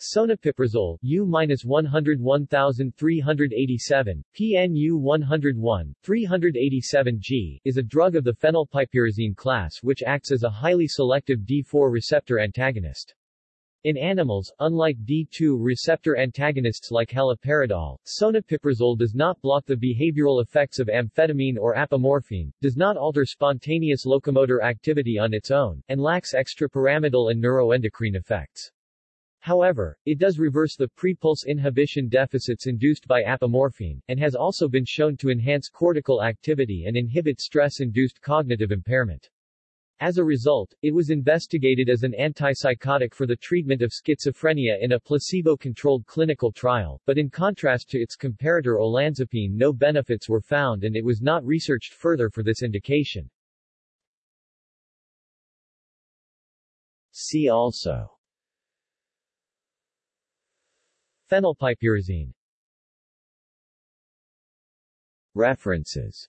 Sonepiprazole, U-101387, PNU 101, 387G, is a drug of the phenylpiperazine class which acts as a highly selective D4 receptor antagonist. In animals, unlike D2 receptor antagonists like haloperidol, sonepiprazole does not block the behavioral effects of amphetamine or apomorphine, does not alter spontaneous locomotor activity on its own, and lacks extrapyramidal and neuroendocrine effects. However, it does reverse the prepulse inhibition deficits induced by apomorphine, and has also been shown to enhance cortical activity and inhibit stress-induced cognitive impairment. As a result, it was investigated as an antipsychotic for the treatment of schizophrenia in a placebo-controlled clinical trial, but in contrast to its comparator olanzapine no benefits were found and it was not researched further for this indication. See also Phenylpiperazine References